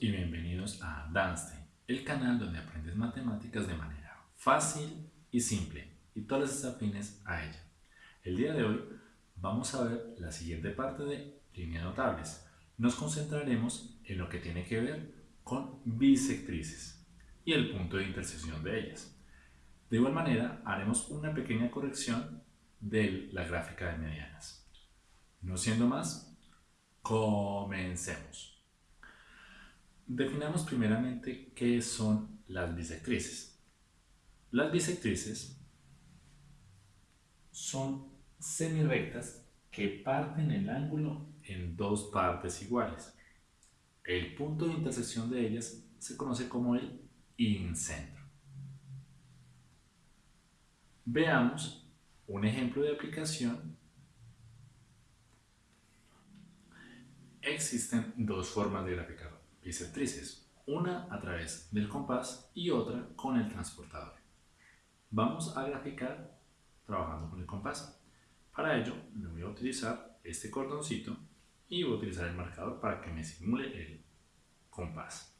Y bienvenidos a Danstein, el canal donde aprendes matemáticas de manera fácil y simple y todas las afines a ella. El día de hoy vamos a ver la siguiente parte de líneas notables. Nos concentraremos en lo que tiene que ver con bisectrices y el punto de intersección de ellas. De igual manera, haremos una pequeña corrección de la gráfica de medianas. No siendo más, comencemos. Definamos primeramente qué son las bisectrices. Las bisectrices son semirectas que parten el ángulo en dos partes iguales. El punto de intersección de ellas se conoce como el incentro. Veamos un ejemplo de aplicación. Existen dos formas de graficar bisectrices, una a través del compás y otra con el transportador. Vamos a graficar trabajando con el compás. Para ello, me voy a utilizar este cordoncito y voy a utilizar el marcador para que me simule el compás.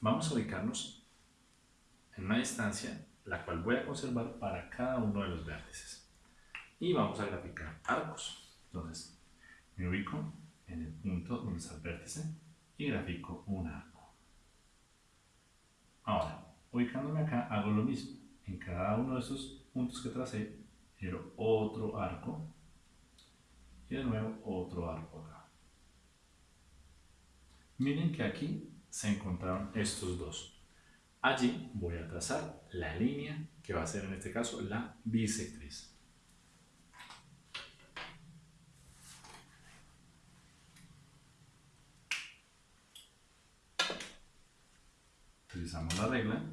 Vamos a ubicarnos en una distancia la cual voy a conservar para cada uno de los vértices. Y vamos a graficar arcos. Entonces, me ubico en el punto donde está el vértice y grafico un arco. Ahora, ubicándome acá, hago lo mismo. En cada uno de esos puntos que tracé, quiero otro arco y de nuevo otro arco acá. Miren que aquí se encontraron estos dos. Allí voy a trazar la línea que va a ser en este caso la bisectriz. Utilizamos la regla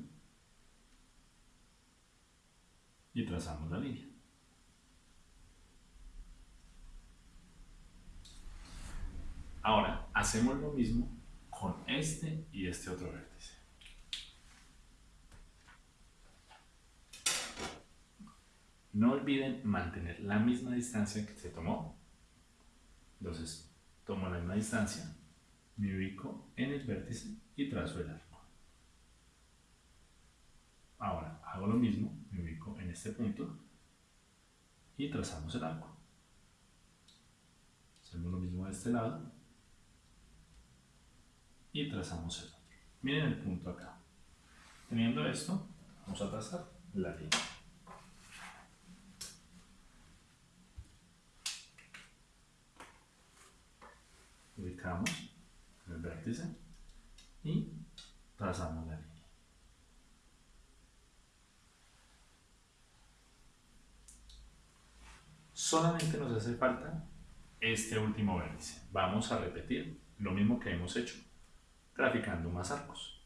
y trazamos la línea. Ahora, hacemos lo mismo con este y este otro vértice. No olviden mantener la misma distancia que se tomó. Entonces, tomo la misma distancia, me ubico en el vértice y trazo el arco. Ahora hago lo mismo, me ubico en este punto y trazamos el arco. Hacemos lo mismo de este lado y trazamos el otro. Miren el punto acá. Teniendo esto, vamos a trazar la línea. Ubicamos el vértice y trazamos la línea. Solamente nos hace falta este último vértice. Vamos a repetir lo mismo que hemos hecho, graficando más arcos.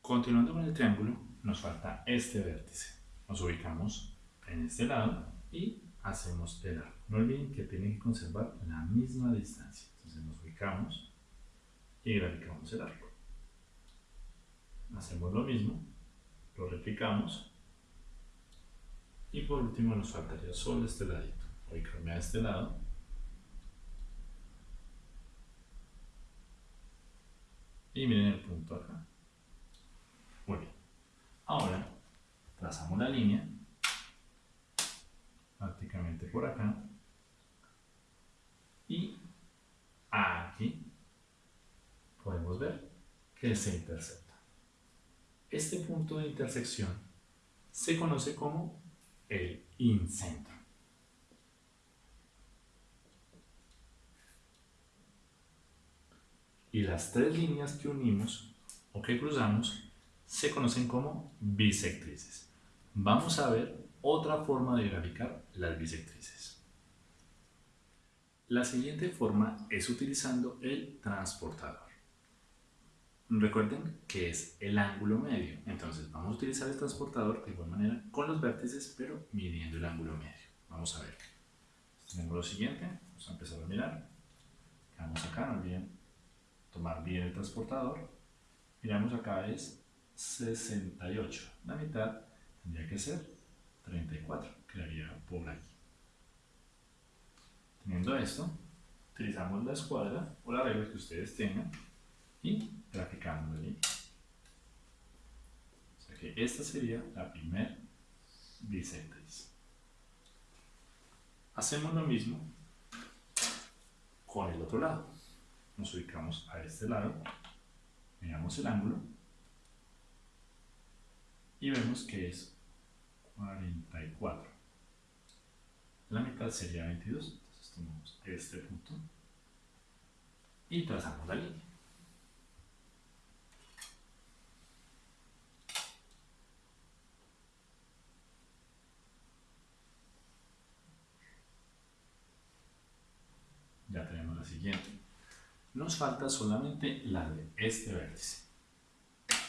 Continuando con el triángulo, nos falta este vértice. Nos ubicamos en este lado y hacemos el arco. No olviden que tienen que conservar la misma distancia. Entonces nos ubicamos y graficamos el arco. Hacemos lo mismo, lo replicamos y por último nos faltaría solo este ladito. Ubicarme a este lado. Y miren el punto acá. Muy bien. Ahora trazamos la línea prácticamente por acá y aquí podemos ver que se intercepta. Este punto de intersección se conoce como el incentro. Y las tres líneas que unimos o que cruzamos se conocen como bisectrices. Vamos a ver otra forma de graficar las bisectrices. La siguiente forma es utilizando el transportador. Recuerden que es el ángulo medio, entonces vamos a utilizar el transportador de igual manera con los vértices, pero midiendo el ángulo medio. Vamos a ver. Tenemos lo siguiente, vamos a empezar a mirar. Vamos acá, no olviden tomar bien el transportador. Miramos acá es 68, la mitad tendría que ser 34, quedaría por aquí. Teniendo esto, utilizamos la escuadra o la regla que ustedes tengan y línea. O sea que esta sería la primera bisectriz. Hacemos lo mismo con el otro lado. Nos ubicamos a este lado, miramos el ángulo y vemos que es 44. La mitad sería 22, entonces tomamos este punto y trazamos la línea. Ya tenemos la siguiente. Nos falta solamente la de este vértice.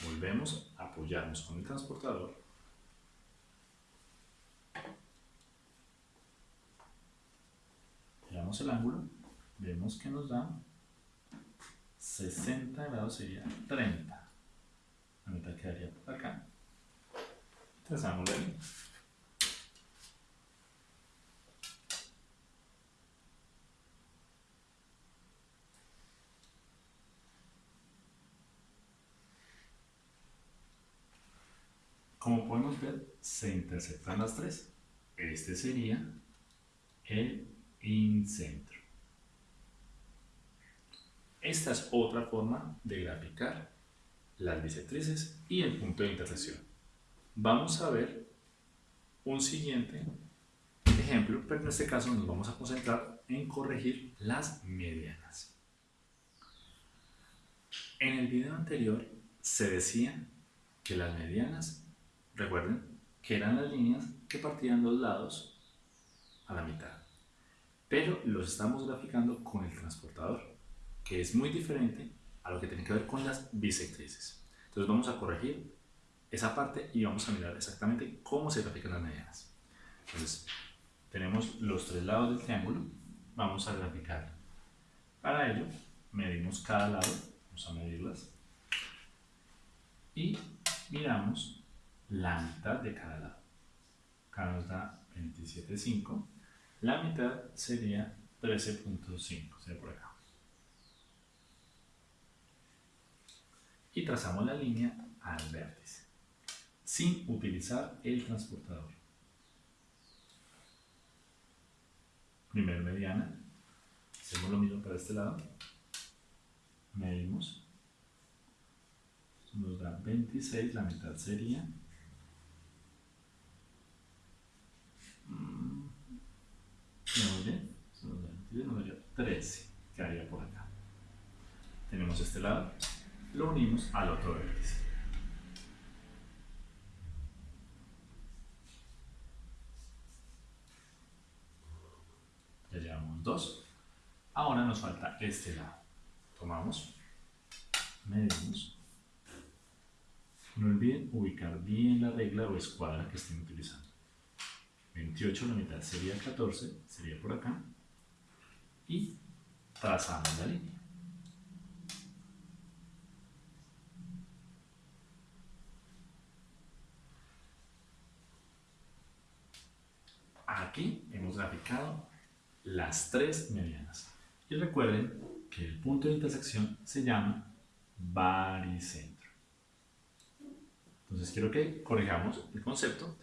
Volvemos a apoyarnos con el transportador. Miramos el ángulo, vemos que nos da 60 grados sería 30. La mitad quedaría por acá. Trazamos la línea. Como podemos ver, se interceptan las tres. Este sería el incentro. Esta es otra forma de graficar las bisectrices y el punto de intersección. Vamos a ver un siguiente ejemplo, pero en este caso nos vamos a concentrar en corregir las medianas. En el video anterior se decía que las medianas Recuerden que eran las líneas que partían los lados a la mitad. Pero los estamos graficando con el transportador, que es muy diferente a lo que tiene que ver con las bisectrices. Entonces vamos a corregir esa parte y vamos a mirar exactamente cómo se grafican las medianas. Entonces, tenemos los tres lados del triángulo, vamos a graficar. Para ello, medimos cada lado, vamos a medirlas, y miramos la mitad de cada lado. Acá nos da 27.5. La mitad sería 13.5, sería por acá. Y trazamos la línea al vértice, sin utilizar el transportador. Primer mediana, hacemos lo mismo para este lado, medimos, nos da 26, la mitad sería número 13, quedaría por acá. Tenemos este lado, lo unimos al otro vértice. Ya llevamos dos. Ahora nos falta este lado. Tomamos, medimos. No olviden ubicar bien la regla o escuadra que estén utilizando. 28, la mitad sería 14, sería por acá y trazamos la línea. Aquí hemos graficado las tres medianas. Y recuerden que el punto de intersección se llama baricentro. Entonces quiero que corrijamos el concepto.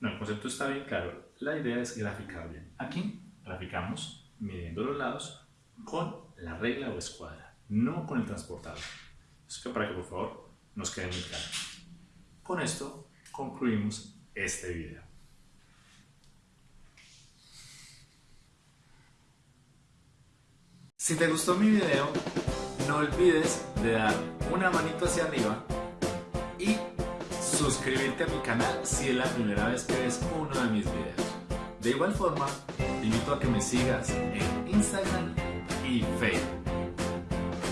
No, el concepto está bien claro. La idea es graficar bien. Aquí graficamos midiendo los lados con la regla o escuadra, no con el transportador. Es que para que por favor nos quede muy claro. Con esto concluimos este video. Si te gustó mi video, no olvides de dar una manito hacia arriba suscribirte a mi canal si es la primera vez que ves uno de mis videos. De igual forma, te invito a que me sigas en Instagram y Facebook.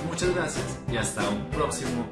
Muchas gracias y hasta un próximo